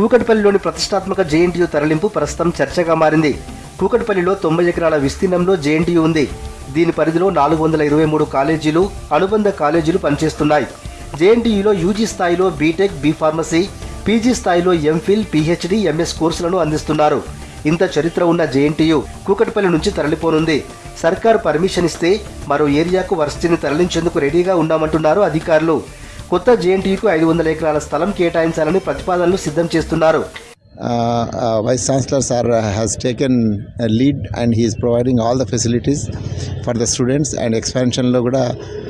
కూకట్పల్లిలోని ప్రతిష్టాత్మక జేఎన్టీయూ తరలింపు ప్రస్తుతం చర్చగా మారింది. కూకట్పల్లిలో తొంభై ఎకరాల విస్తీర్ణంలో జేఎన్టీయూ ఉంది. దీని పరిధిలో నాలుగు వందల ఇరవై మూడు కాలేజీలు అనుబంధ కాలేజీలు పనిచేస్తున్నాయి. జేఎన్టీయూలో యూజీ స్థాయిలో బీటెక్ బీ ఫార్మసీ పీజీ స్థాయిలో ఎంఫిల్ పీహెచ్డీ ఎంఎస్ కోర్సులను అందిస్తున్నారు. ఇంత చరిత్ర ఉన్న జేఎన్టీయూ కూకట్పల్లి నుంచి తరలిపోనుంది. సర్కార్ పర్మిషన్ ఇస్తే మరో ఏరియాకు వర్సిటీని తరలించేందుకు రెడీగా ఉన్నామంటున్నారు అధికారులు. కొత్త జేఎన్టీయూకు ఐదు వందల ఎకరాల స్థలం కేటాయించాలని ప్రతిపాదనలు సిద్ధం చేస్తున్నారు. Uh, uh, Vice Chancellor sir uh, has taken a lead and he is providing all the facilities for the students and కూడా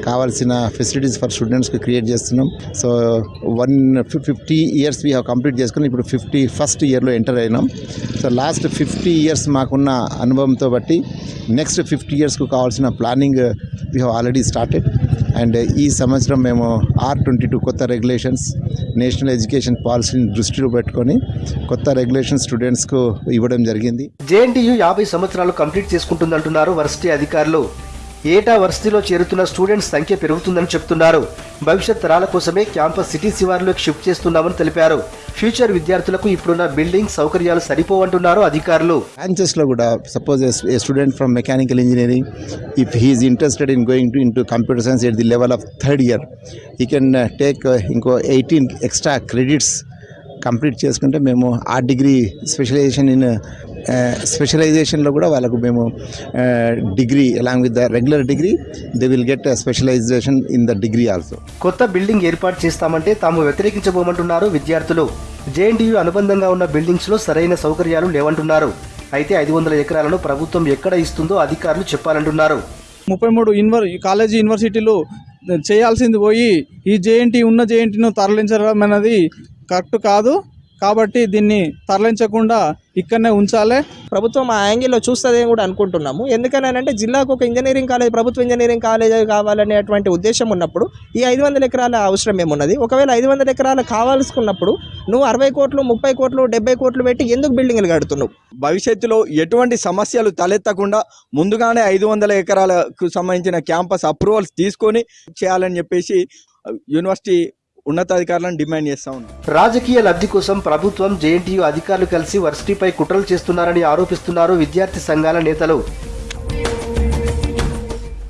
కావాల్సిన ఫెసిలిటీస్ ఫర్ స్టూడెంట్స్కి క్రియేట్ చేస్తున్నాం. So one fifty years we have complete చేసుకుని ఇప్పుడు fifty first ఇయర్లో enter అయినాం. So last fifty years మాకున్న అనుభవంతో బట్టి నెక్స్ట్ ఫిఫ్టీ ఇయర్స్కు కావాల్సిన planning we have already started and ఈ సంవత్సరం మేము ఆర్ ట్వంటీ టూ కొత్త రెగ్యులేషన్స్ నేషనల్ ఎడ్యుకేషన్ పాలసీని దృష్టిలో పెట్టుకొని కొత్త రెగ్యులేషన్ స్టూడెంట్స్కు ఇవ్వడం జరిగింది. జేఎన్టీయూ యాభై సంవత్సరాలు కంప్లీట్ చేసుకుంటుందంటున్నారు వర్సిటీ అధికారులు. ఏటా వర్సిటీలో చేరుతున్న స్టూడెంట్స్ సంఖ్య పెరుగుతుందని చెప్తున్నారు. భవిష్యత్ తరాల కోసమే క్యాంపస్ సిటీ శివార్లోకి షిఫ్ట్ చేస్తున్నామని తెలిపారు. ఫ్యూచర్ విద్యార్థులకు ఇప్పుడున్న బిల్డింగ్ సౌకర్యాలు సరిపోవంటున్నారు అధికారులు. బ్రాంచెస్లో కూడా suppose a student from mechanical engineering if he's interested in going to into computer science at the level of third year he can take ఇంకో ఎయిటీన్ ఎక్స్ట్రా క్రెడిట్స్ కంప్లీట్ చేసుకుంటే మేము ఆ డిగ్రీ స్పెషలైజేషన్ ఇన్ స్పెషలైజేషన్లో కూడా వాళ్ళకు మేము degree along with the regular degree they will get specialisation in the degree also కొత్త building ఏర్పాటు చేస్తామంటే తాము వ్యతిరేకించబోమంటున్నారు విద్యార్థులు. జేఎన్టీయూ అనుబంధంగా ఉన్న బిల్డింగ్స్లో సరైన సౌకర్యాలు లేవంటున్నారు. అయితే ఐదు వందల ఎకరాలను ప్రభుత్వం ఎక్కడ ఇస్తుందో అధికారులు చెప్పాలంటున్నారు. ముప్పై మూడు యూనివర్ కాలేజీ యూనివర్సిటీలు చేయాల్సింది పోయి ఈ జేఎన్టీ ఉన్న జేఎన్టీను తరలించడం అనేది కరెక్ట్ కాదు. కాబట్టి దీన్ని తరలించకుండా ఇక్కడనే ఉంచాలి. ప్రభుత్వం ఆ యాంగిల్లో చూస్తుందని కూడా అనుకుంటున్నాము. ఎందుకనంటే జిల్లాకు ఒక ఇంజనీరింగ్ కాలేజ్ ప్రభుత్వ ఇంజనీరింగ్ కాలేజ్ కావాలనేటువంటి ఉద్దేశం ఉన్నప్పుడు ఈ ఐదు వందల ఎకరాల అవసరం ఏమున్నది? ఒకవేళ ఐదు వందల ఎకరాలు కావాల్సుకున్నప్పుడు నువ్వు అరవై కోట్లు ముప్పై కోట్లు డెబ్బై కోట్లు పెట్టి ఎందుకు బిల్డింగ్లు కడుతున్నావు? భవిష్యత్తులో ఎటువంటి సమస్యలు తలెత్తకుండా ముందుగానే ఐదు వందల ఎకరాలకు సంబంధించిన క్యాంపస్ అప్రూవల్స్ తీసుకొని చేయాలని చెప్పేసి యూనివర్సిటీ ఉన్నతాధికారులను డిమాండ్ చేస్తా ఉన్నాం. రాజకీయ లబ్ధి కోసం ప్రభుత్వం జేఎన్టీయూ అధికారులు కలిసి వర్సిటీపై కుట్రలు చేస్తున్నారని ఆరోపిస్తున్నారు విద్యార్థి సంఘాల నేతలు.